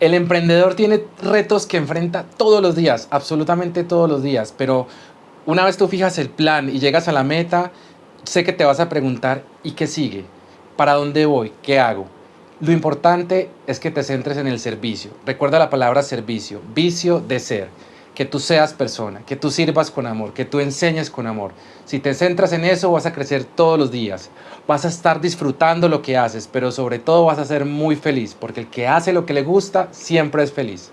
El emprendedor tiene retos que enfrenta todos los días, absolutamente todos los días, pero una vez tú fijas el plan y llegas a la meta, sé que te vas a preguntar, ¿y qué sigue? ¿Para dónde voy? ¿Qué hago? Lo importante es que te centres en el servicio. Recuerda la palabra servicio, vicio de ser. Que tú seas persona, que tú sirvas con amor, que tú enseñes con amor. Si te centras en eso vas a crecer todos los días. Vas a estar disfrutando lo que haces, pero sobre todo vas a ser muy feliz, porque el que hace lo que le gusta siempre es feliz.